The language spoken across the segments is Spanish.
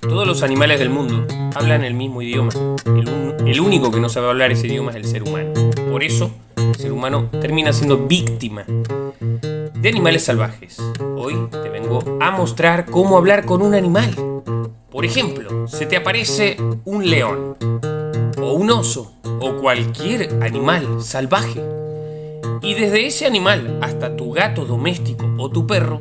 Todos los animales del mundo hablan el mismo idioma. El, único que no sabe hablar ese idioma es el ser humano. Por eso, el ser humano termina siendo víctima de animales salvajes. Hoy te vengo a mostrar cómo hablar con un animal. Por ejemplo, se te aparece un león, o un oso, o cualquier animal salvaje. Y desde ese animal hasta tu gato doméstico o tu perro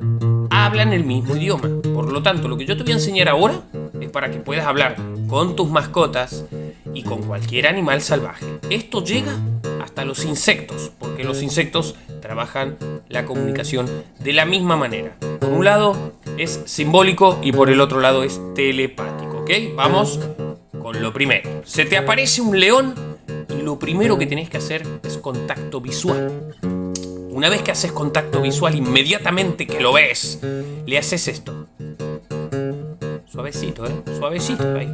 hablan el mismo idioma. Por lo tanto, lo que yo te voy a enseñar ahora es para que puedas hablar con tus mascotas y con cualquier animal salvaje. Esto llega hasta los insectos, porque los insectos trabajan la comunicación de la misma manera. Por un lado es simbólico y por el otro lado es telepático, ¿ok? Vamos con lo primero. Se te aparece un león y lo primero que tenés que hacer es contacto visual. Una vez que haces contacto visual, inmediatamente que lo ves, le haces esto. Suavecito, ¿eh? Suavecito ahí.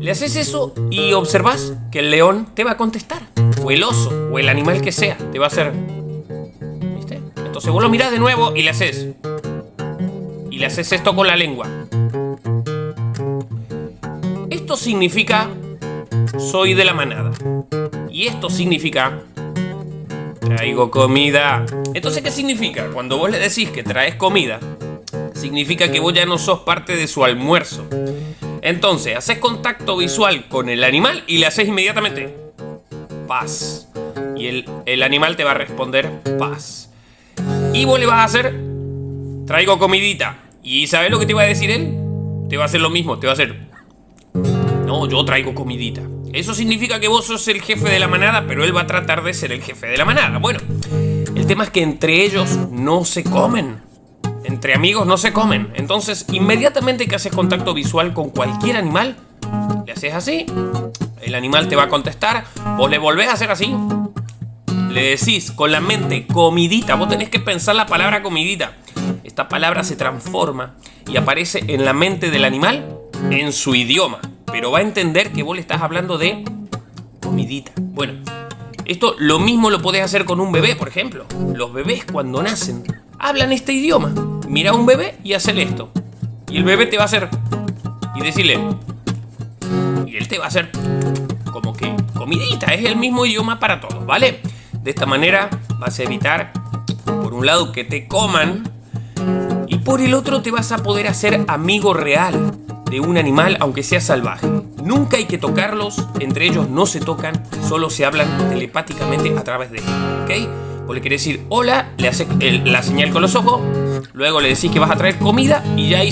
Le haces eso y observas que el león te va a contestar. O el oso, o el animal que sea, te va a hacer... ¿Viste? Entonces vos lo mirás de nuevo y le haces... Y le haces esto con la lengua. Esto significa... Soy de la manada. Y esto significa... Traigo comida. Entonces, ¿qué significa? Cuando vos le decís que traes comida, significa que vos ya no sos parte de su almuerzo. Entonces, haces contacto visual con el animal y le haces inmediatamente paz. Y el, el animal te va a responder paz. Y vos le vas a hacer traigo comidita. ¿Y sabes lo que te va a decir él? Te va a hacer lo mismo, te va a hacer no, yo traigo comidita. Eso significa que vos sos el jefe de la manada, pero él va a tratar de ser el jefe de la manada. Bueno, el tema es que entre ellos no se comen. Entre amigos no se comen. Entonces, inmediatamente que haces contacto visual con cualquier animal, le haces así, el animal te va a contestar, vos le volvés a hacer así, le decís con la mente comidita, vos tenés que pensar la palabra comidita. Esta palabra se transforma y aparece en la mente del animal en su idioma, pero va a entender que vos le estás hablando de comidita. Bueno, esto lo mismo lo podés hacer con un bebé, por ejemplo. Los bebés cuando nacen hablan este idioma. Mira a un bebé y hacele esto. Y el bebé te va a hacer y decirle y él te va a hacer como que comidita, es el mismo idioma para todos, ¿vale? De esta manera vas a evitar, por un lado, que te coman y por el otro te vas a poder hacer amigo real de un animal, aunque sea salvaje. Nunca hay que tocarlos, entre ellos no se tocan, solo se hablan telepáticamente a través de ellos, ¿ok? Vos le querés decir hola, le haces la señal con los ojos, luego le decís que vas a traer comida y ya hizo